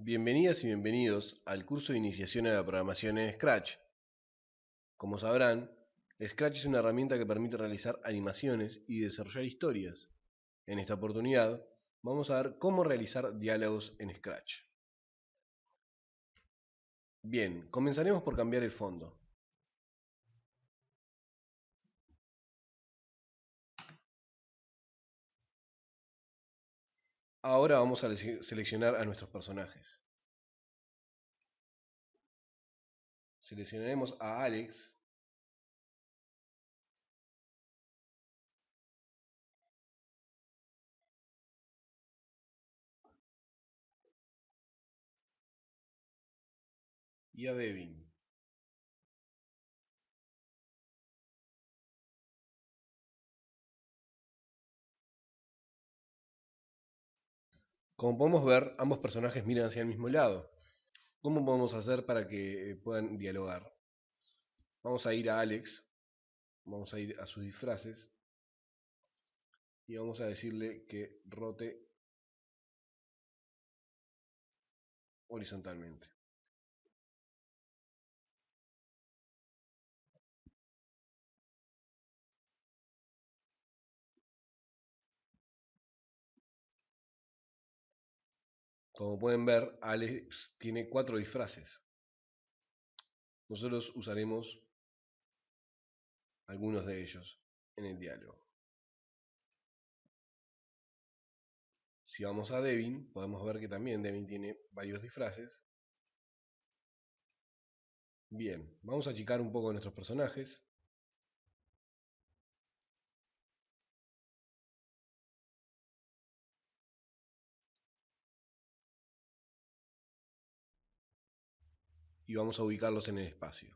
Bienvenidas y bienvenidos al curso de iniciación a la programación en Scratch. Como sabrán, Scratch es una herramienta que permite realizar animaciones y desarrollar historias. En esta oportunidad, vamos a ver cómo realizar diálogos en Scratch. Bien, comenzaremos por cambiar el fondo. Ahora vamos a seleccionar a nuestros personajes. Seleccionaremos a Alex. Y a Devin. Como podemos ver, ambos personajes miran hacia el mismo lado. ¿Cómo podemos hacer para que puedan dialogar? Vamos a ir a Alex, vamos a ir a sus disfraces y vamos a decirle que rote horizontalmente. Como pueden ver, Alex tiene cuatro disfraces. Nosotros usaremos algunos de ellos en el diálogo. Si vamos a Devin, podemos ver que también Devin tiene varios disfraces. Bien, vamos a achicar un poco nuestros personajes. Y vamos a ubicarlos en el espacio.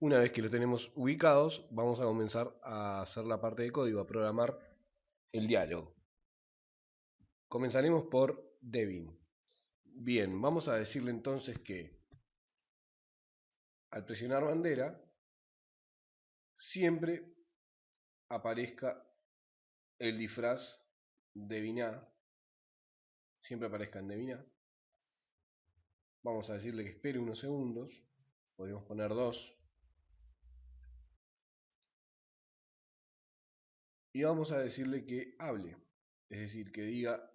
Una vez que los tenemos ubicados, vamos a comenzar a hacer la parte de código, a programar el diálogo. Comenzaremos por Devin. Bien, vamos a decirle entonces que al presionar bandera, siempre aparezca el disfraz Devin A siempre aparezca en Devina. Vamos a decirle que espere unos segundos. Podemos poner dos. Y vamos a decirle que hable. Es decir, que diga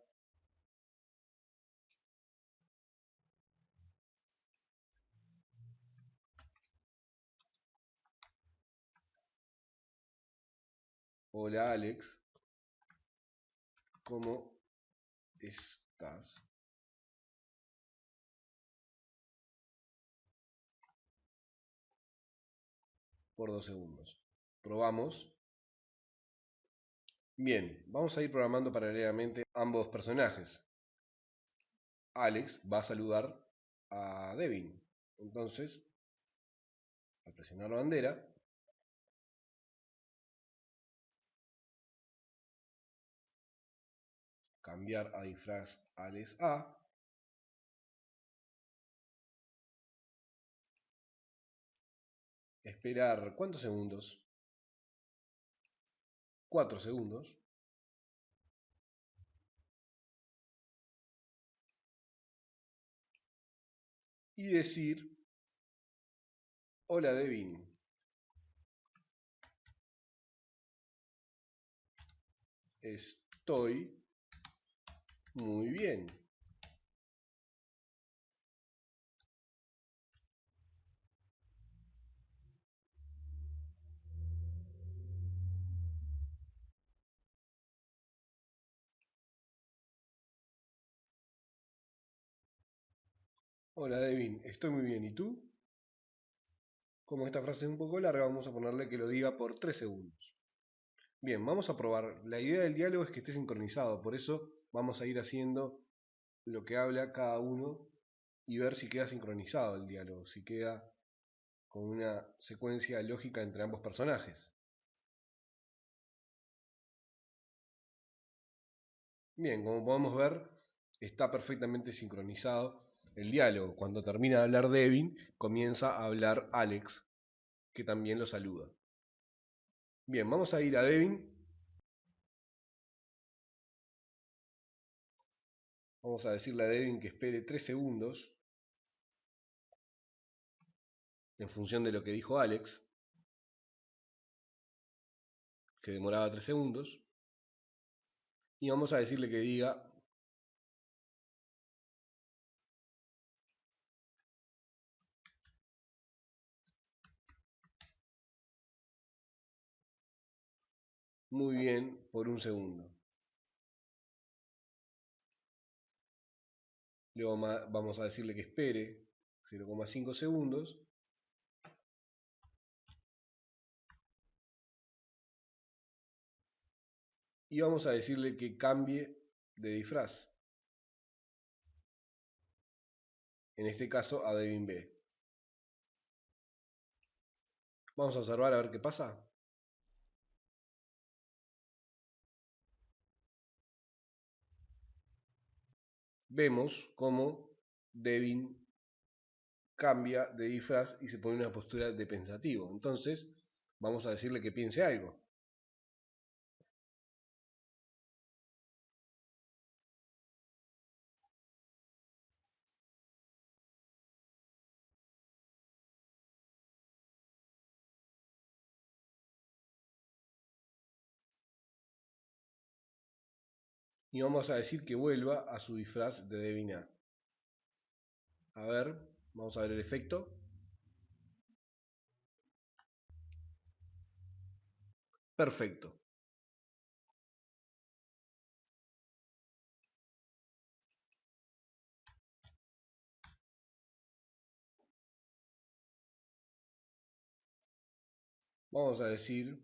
Hola Alex, ¿cómo es por dos segundos. Probamos. Bien, vamos a ir programando paralelamente ambos personajes. Alex va a saludar a Devin. Entonces, al presionar la bandera, cambiar a disfraz Alex A. Esperar, ¿cuántos segundos? 4 segundos. Y decir, hola Devin. Estoy muy bien. Hola Devin, estoy muy bien. ¿Y tú? Como esta frase es un poco larga, vamos a ponerle que lo diga por 3 segundos. Bien, vamos a probar. La idea del diálogo es que esté sincronizado, por eso vamos a ir haciendo lo que habla cada uno y ver si queda sincronizado el diálogo, si queda con una secuencia lógica entre ambos personajes. Bien, como podemos ver, está perfectamente sincronizado el diálogo. Cuando termina de hablar Devin, comienza a hablar Alex, que también lo saluda. Bien, vamos a ir a Devin. Vamos a decirle a Devin que espere 3 segundos. En función de lo que dijo Alex. Que demoraba 3 segundos. Y vamos a decirle que diga muy bien por un segundo. Luego vamos a decirle que espere 0,5 segundos. Y vamos a decirle que cambie de disfraz. En este caso a Devin B. Vamos a observar a ver qué pasa. Vemos cómo Devin cambia de disfraz y se pone en una postura de pensativo. Entonces, vamos a decirle que piense algo. Y vamos a decir que vuelva a su disfraz de Devina. A ver, vamos a ver el efecto. Perfecto. Vamos a decir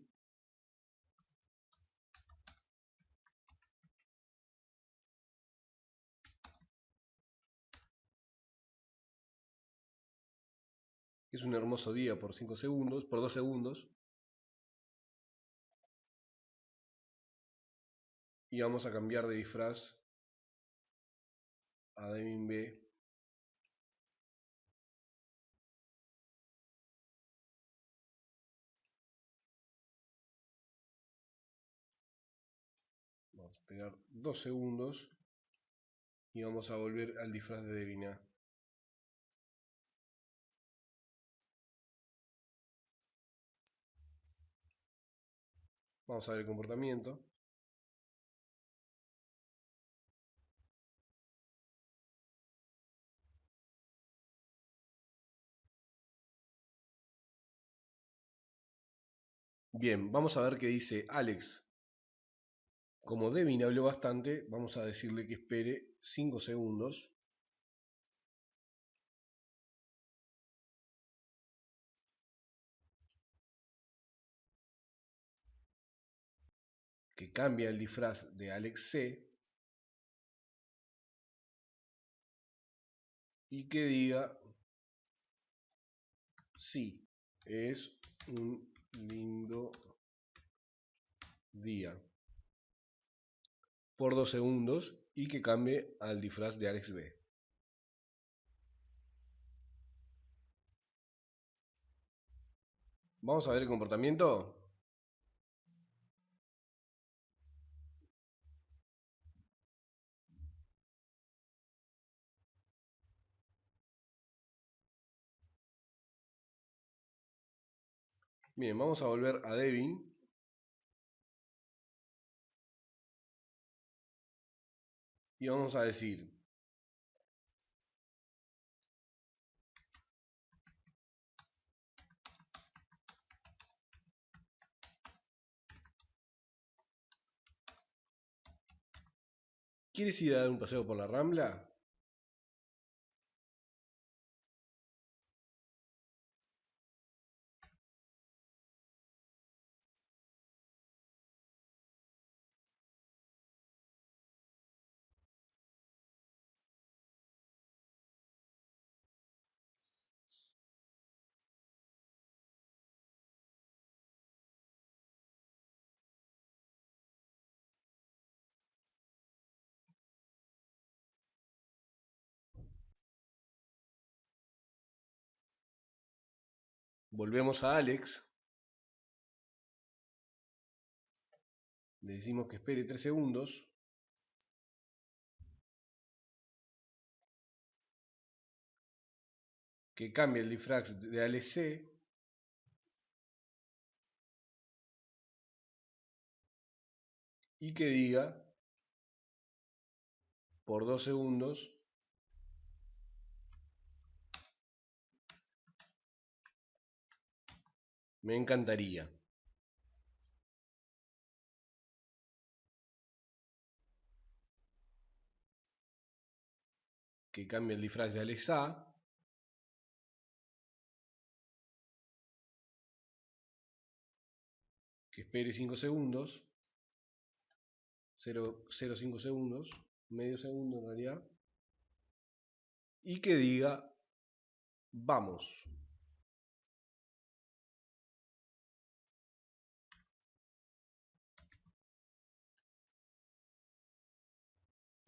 Es un hermoso día por 5 segundos, por 2 segundos. Y vamos a cambiar de disfraz a Devin B. Vamos a esperar 2 segundos y vamos a volver al disfraz de Devin A. Vamos a ver el comportamiento. Bien, vamos a ver qué dice Alex. Como Devin habló bastante, vamos a decirle que espere 5 segundos. Que cambia el disfraz de Alex C y que diga sí, es un lindo día por dos segundos y que cambie al disfraz de Alex B. Vamos a ver el comportamiento. Bien, vamos a volver a Devin. Y vamos a decir ¿Quieres ir a dar un paseo por la Rambla? Volvemos a Alex. Le decimos que espere 3 segundos. Que cambie el difrax de Alex Y que diga por 2 segundos me encantaría. que cambie el disfraz de Alexa. Que espere 5 segundos. 0,5 segundos. Medio segundo en realidad. Y que diga, vamos.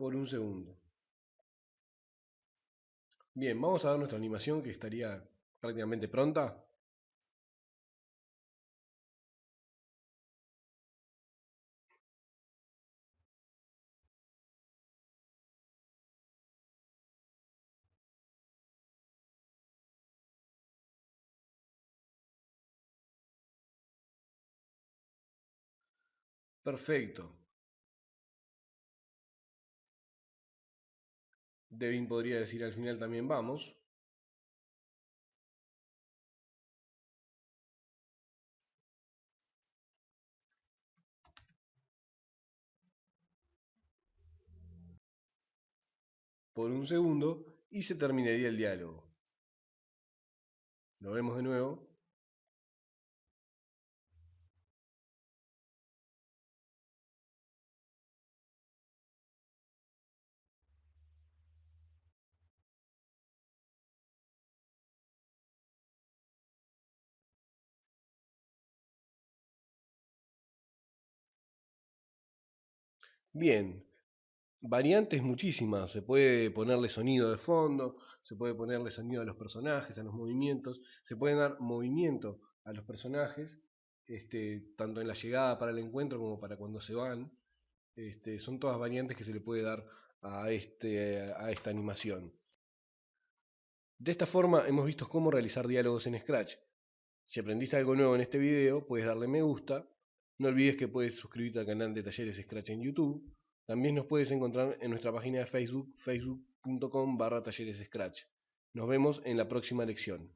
Por un segundo. Bien, vamos a ver nuestra animación que estaría prácticamente pronta. Perfecto. Devin podría decir al final también vamos. por un segundo y se terminaría el diálogo. Lo vemos de nuevo. Bien, variantes muchísimas. Se puede ponerle sonido de fondo, se puede ponerle sonido a los personajes, a los movimientos, se puede dar movimiento a los personajes, este, tanto en la llegada para el encuentro como para cuando se van. Este, son todas variantes que se le puede dar a, este, a esta animación. De esta forma hemos visto cómo realizar diálogos en Scratch. Si aprendiste algo nuevo en este video, puedes darle me gusta no olvides que puedes suscribirte al canal de Talleres Scratch en YouTube. También nos puedes encontrar en nuestra página de Facebook, facebook.com barra Talleres Scratch. Nos vemos en la próxima lección.